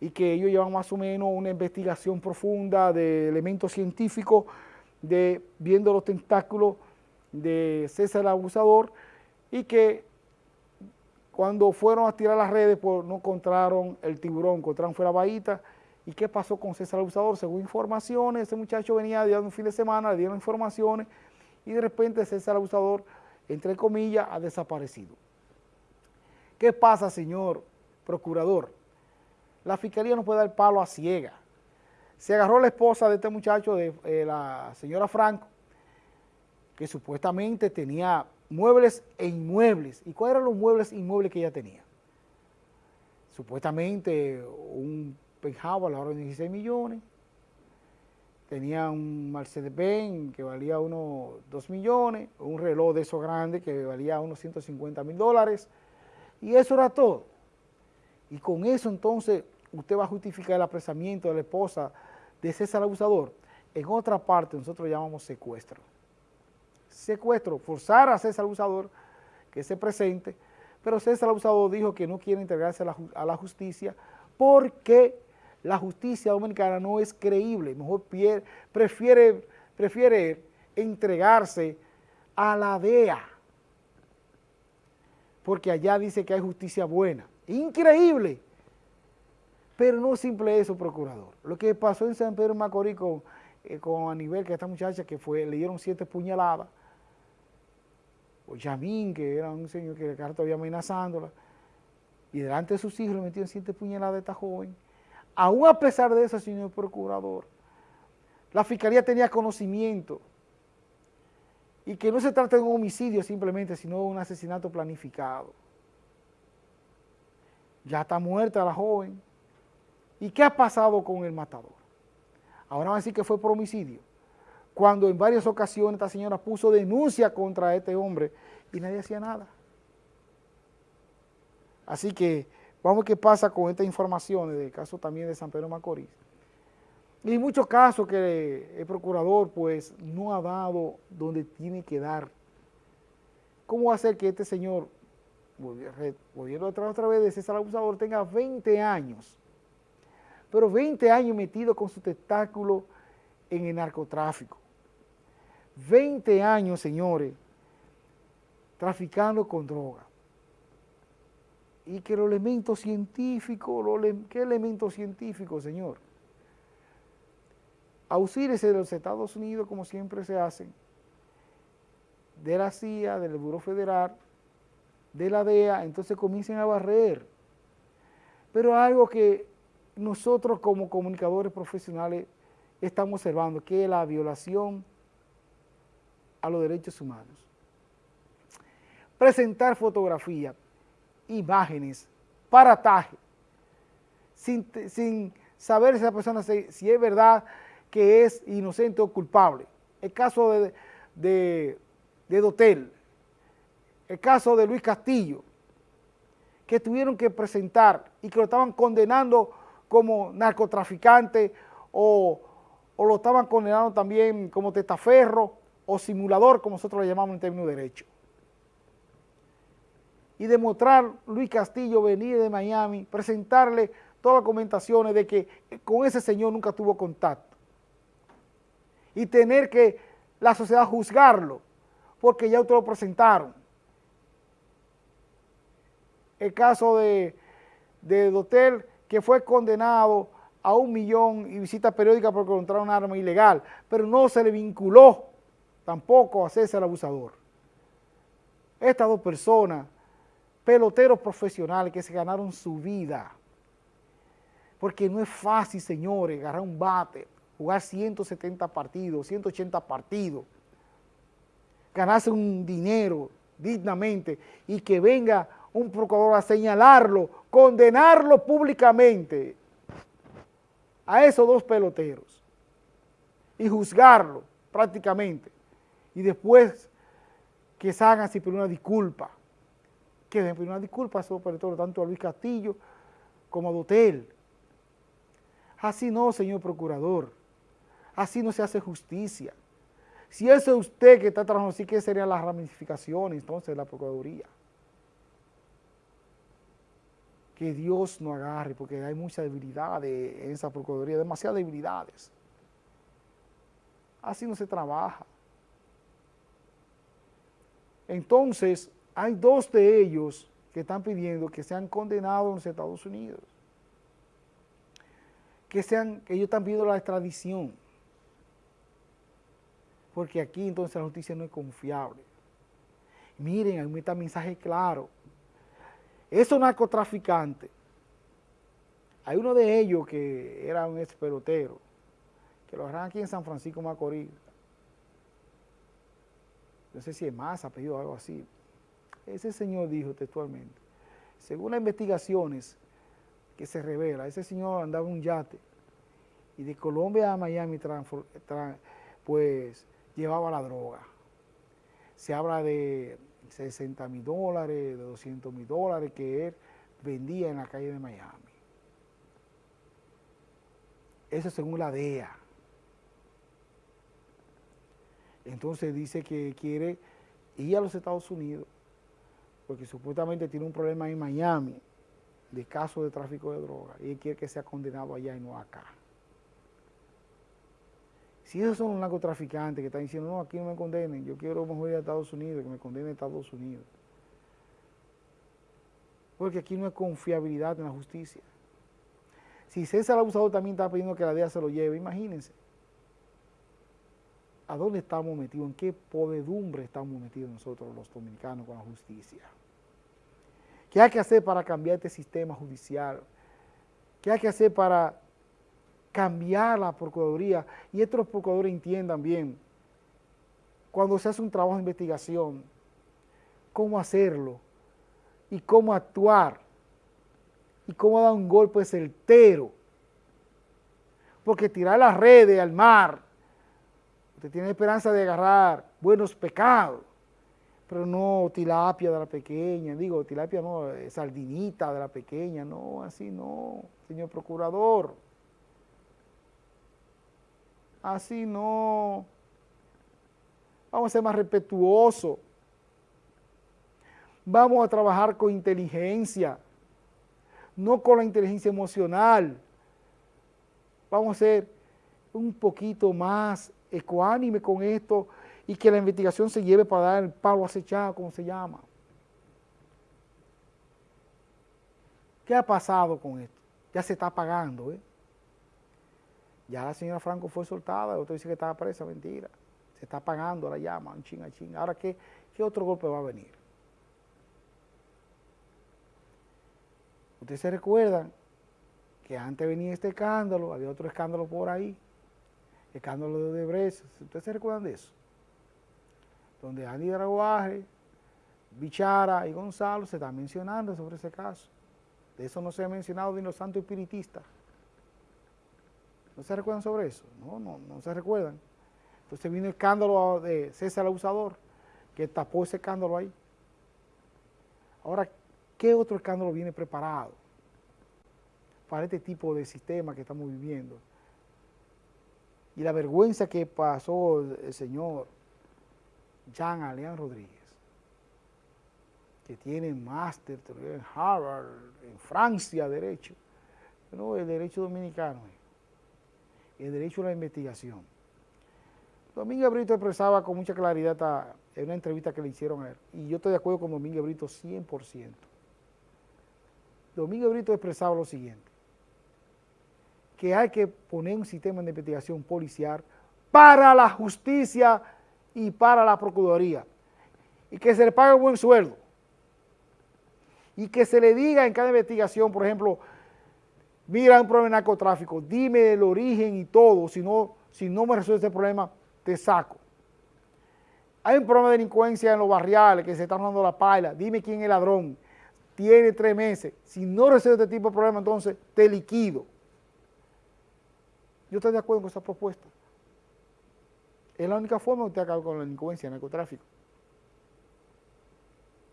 y que ellos llevan más o menos una investigación profunda de elementos científicos, de viendo los tentáculos de César el Abusador y que cuando fueron a tirar las redes pues no encontraron el tiburón, encontraron fue la bahita. ¿Y qué pasó con César el Abusador? Según informaciones, ese muchacho venía de un fin de semana, le dieron informaciones y de repente César el Abusador, entre comillas, ha desaparecido. ¿Qué pasa, señor procurador? La fiscalía no puede dar palo a ciega. Se agarró la esposa de este muchacho, de eh, la señora Franco, que supuestamente tenía muebles e inmuebles. ¿Y cuáles eran los muebles e inmuebles que ella tenía? Supuestamente un penthouse a la hora de 16 millones, tenía un Mercedes-Benz que valía unos 2 millones, un reloj de esos grandes que valía unos 150 mil dólares, y eso era todo. Y con eso entonces usted va a justificar el apresamiento de la esposa de César Abusador. En otra parte nosotros llamamos secuestro. Secuestro, forzar a César Abusador que se presente, pero César Abusador dijo que no quiere integrarse a la, justicia porque la justicia dominicana no es creíble, mejor prefiere, prefiere entregarse a la DEA, porque allá dice que hay justicia buena. Increíble. Pero no simple eso, procurador. Lo que pasó en San Pedro Macorís con, eh, con Aníbal, que esta muchacha que fue, le dieron siete puñaladas, o Yamín, que era un señor que carro todavía amenazándola, y delante de sus hijos le metieron siete puñaladas a esta joven. Aún a pesar de eso, señor procurador, la fiscalía tenía conocimiento y que no se trata de un homicidio simplemente, sino de un asesinato planificado. Ya está muerta la joven, ¿Y qué ha pasado con el matador? Ahora van a decir que fue por homicidio, cuando en varias ocasiones esta señora puso denuncia contra este hombre y nadie hacía nada. Así que vamos a ver qué pasa con estas informaciones del caso también de San Pedro Macorís. Y muchos casos que el procurador pues no ha dado donde tiene que dar. ¿Cómo va a ser que este señor, volviendo atrás otra vez de César Abusador, tenga 20 años pero 20 años metido con su testáculo en el narcotráfico. 20 años, señores, traficando con droga. Y que los elementos científicos, ¿qué elementos científicos, señor? Ausírese de los Estados Unidos, como siempre se hacen, de la CIA, del Buró Federal, de la DEA, entonces comiencen a barrer. Pero algo que nosotros como comunicadores profesionales estamos observando que la violación a los derechos humanos. Presentar fotografías, imágenes, parataje, sin, sin saber si esa persona si, es verdad que es inocente o culpable. El caso de, de, de Dotel, el caso de Luis Castillo, que tuvieron que presentar y que lo estaban condenando como narcotraficante o, lo estaban condenando también como testaferro o simulador, como nosotros le llamamos en términos de derecho. Y demostrar Luis Castillo venir de Miami, presentarle todas las comentaciones de que con ese señor nunca tuvo contacto. Y tener que la sociedad juzgarlo, porque ya ustedes lo presentaron. El caso de, de Dotel, que fue condenado a un millón y visita periódica por encontrar un arma ilegal, pero no se le vinculó tampoco a César el abusador. Estas dos personas, peloteros profesionales que se ganaron su vida, porque no es fácil, señores, agarrar un bate, jugar 170 partidos, 180 partidos, ganarse un dinero dignamente y que venga un procurador a señalarlo, condenarlo públicamente a esos dos peloteros y juzgarlo prácticamente y después que se hagan sin pedir una disculpa, que den una disculpa a esos peloteros, tanto a Luis Castillo como a Dotel. Así no, señor procurador, así no se hace justicia. Si eso es usted que está trabajando así, ¿qué serían las ramificaciones entonces de la Procuraduría? Que Dios no agarre, porque hay mucha debilidad en esa Procuraduría, demasiadas debilidades. Así no se trabaja. Entonces, hay dos de ellos que están pidiendo que sean condenados en los Estados Unidos. Que sean, que ellos están pidiendo la extradición. Porque aquí entonces la justicia no es confiable. Miren, hay un mensaje claro. Esos narcotraficantes, hay uno de ellos que era un ex pelotero, que lo agarran aquí en San Francisco Macorís. No sé si es más, ha pedido algo así. Ese señor dijo textualmente, según las investigaciones que se revela, ese señor andaba en un yate y de Colombia a Miami pues llevaba la droga. Se habla de 60 mil dólares, de 200 mil dólares que él vendía en la calle de Miami. Eso según la DEA. Entonces dice que quiere ir a los Estados Unidos porque supuestamente tiene un problema en Miami de caso de tráfico de droga y él quiere que sea condenado allá y no acá. Si esos son los narcotraficantes que están diciendo, no, aquí no me condenen, yo quiero mejor ir a Estados Unidos, que me condenen a Estados Unidos. Porque aquí no hay confiabilidad en la justicia. Si César Abusador también está pidiendo que la DEA se lo lleve, imagínense. ¿A dónde estamos metidos? ¿En qué podedumbre estamos metidos nosotros los dominicanos con la justicia? ¿Qué hay que hacer para cambiar este sistema judicial? ¿Qué hay que hacer para cambiar la Procuraduría y estos procuradores entiendan bien, cuando se hace un trabajo de investigación, cómo hacerlo y cómo actuar y cómo dar un golpe certero. Porque tirar las redes al mar, usted tiene esperanza de agarrar buenos pecados, pero no tilapia de la pequeña, digo, tilapia no, sardinita de la pequeña, no, así no, señor procurador así no. Vamos a ser más respetuosos. Vamos a trabajar con inteligencia, no con la inteligencia emocional. Vamos a ser un poquito más ecuánime con esto y que la investigación se lleve para dar el palo acechado, como se llama. ¿Qué ha pasado con esto? Ya se está pagando, ¿eh? Ya la señora Franco fue soltada, otro dice que estaba presa, mentira. Se está pagando la llama, un ching a ching. Ahora, ¿qué, ¿qué otro golpe va a venir? Ustedes se recuerdan que antes venía este escándalo, había otro escándalo por ahí, escándalo de Odebrecht, ¿ustedes se recuerdan de eso? Donde Andy Draguaje, Bichara y Gonzalo se están mencionando sobre ese caso. De eso no se ha mencionado ni los santos espiritistas. ¿No se recuerdan sobre eso? No, no, no se recuerdan. Entonces vino el escándalo de César Abusador, que tapó ese escándalo ahí. Ahora, ¿qué otro escándalo viene preparado para este tipo de sistema que estamos viviendo? Y la vergüenza que pasó el señor Jean Alain Rodríguez, que tiene máster en Harvard, en Francia, Derecho, no, el Derecho Dominicano el derecho a la investigación. Domingo Brito expresaba con mucha claridad en una entrevista que le hicieron a él, y yo estoy de acuerdo con Domingo Brito 100%. Domingo Brito expresaba lo siguiente, que hay que poner un sistema de investigación policial para la justicia y para la Procuraduría, y que se le pague un buen sueldo, y que se le diga en cada investigación, por ejemplo, mira un problema de narcotráfico, dime el origen y todo, si no, si no me resuelve ese problema, te saco. Hay un problema de delincuencia en los barriales que se está dando la paila, dime quién es el ladrón, tiene tres meses, si no resuelve este tipo de problema, entonces te liquido. Yo estoy de acuerdo con esa propuesta. Es la única forma de usted acabar con la delincuencia, el narcotráfico.